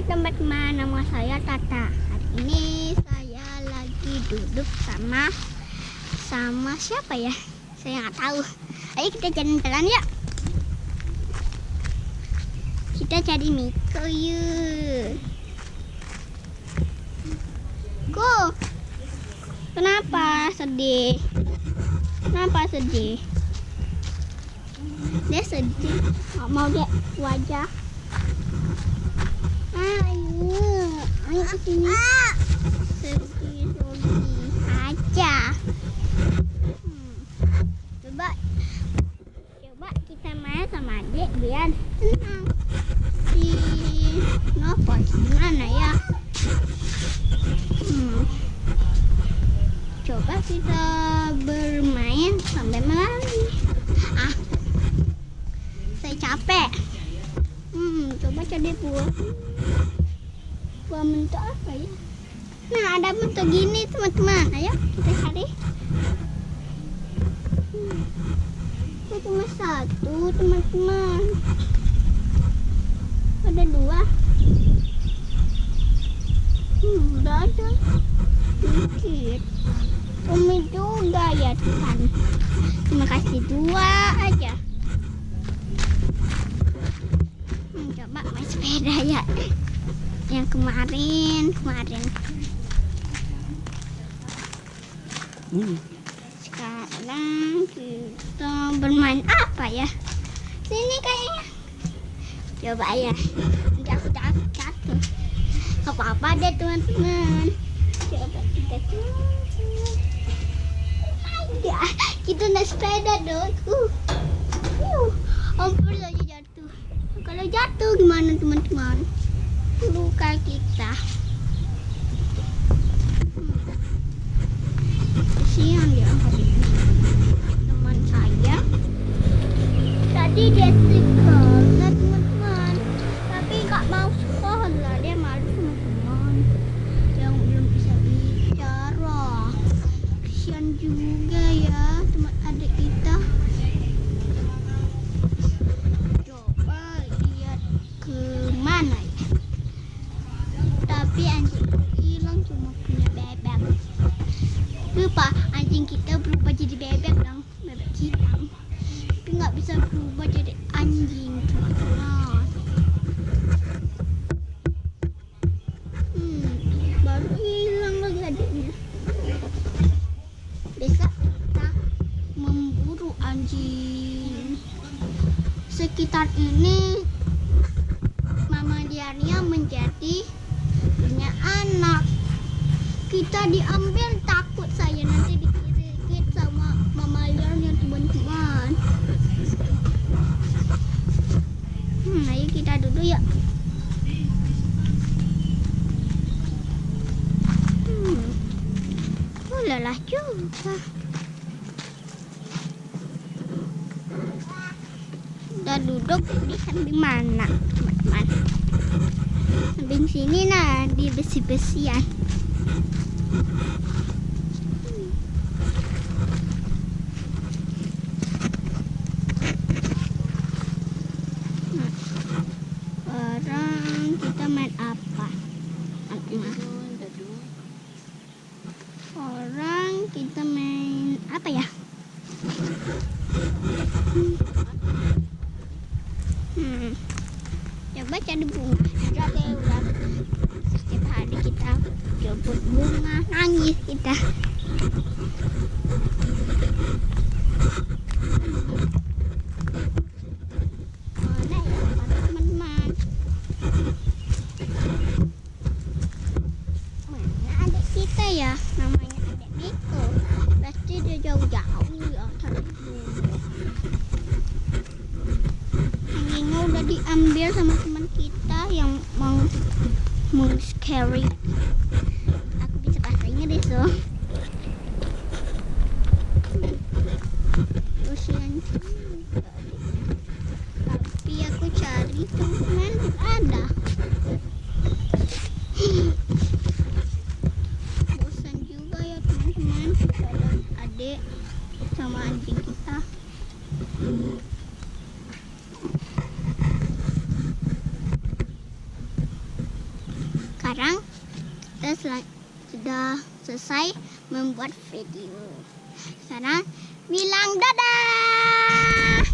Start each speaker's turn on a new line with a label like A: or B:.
A: Hai teman-teman, nama saya Tata. Hari ini saya lagi duduk sama sama siapa ya? Saya nggak tahu. Ayo kita jalan-jalan ya. Kita cari Miko yuk. Go. Kenapa sedih? Kenapa sedih? Dia sedih. Nggak mau deh wajah. Ayo ke sini. Aja. Hmm. Coba, coba kita main sama adik biar senang. Si Novo gimana ya? Hmm. Coba kita bermain sampai malam. Ah, saya capek. Hmm, coba cari buah. Buah bentuk apa ya? Nah, ada bentuk gini, teman-teman. Ayo, kita cari. Hmm. Ini cuma satu, teman-teman. Ada dua. Hmm, udah ada. Sedikit. Umi juga ya, Tuhan. Terima kasih dua aja. Hmm, coba main sepeda ya yang kemarin kemarin.
B: Hmm.
A: sekarang kita bermain apa ya? Sini kayaknya. Coba ya. Nanti aku jatuh jatuh Gak apa-apa deh teman-teman. Coba kita ada kita naik sepeda dong. Uh. Uh, hampir saja jatuh. Kalau jatuh gimana teman-teman kita. Kesian dia teman saya. Tadi dia lupa anjing kita berubah jadi bebek dong. Bebek hitam. Tapi nggak bisa berubah jadi anjing teman-teman hmm, baru hilang lagi adiknya. Besok kita memburu anjing. Sekitar ini Mama Diania menjadi punya anak. Kita diambil Ayo kita duduk ya. Hmm. Oh, lelah juga. Udah duduk di samping mana, teman-teman? Samping sini nah, di besi-besian. Nah, Sekarang kita main apa? Orang kita main apa ya? Hmm. Coba cari bunga. Udah deh, udah. Setiap hari kita jemput bunga, nangis kita. Mana ya, mana teman-teman? Mana adik kita ya? Namanya adik Miko. Pasti dia jauh-jauh ya cari bunga. Anjingnya udah diambil sama teman kita yang mau mau scary. Aku bisa bahasa loh. Kasihan juga. Tapi aku cari teman ada. Bosan juga ya teman-teman. Ada adik sama anjing kita. sekarang kita sudah selesai membuat video. Sekarang bilang dadah.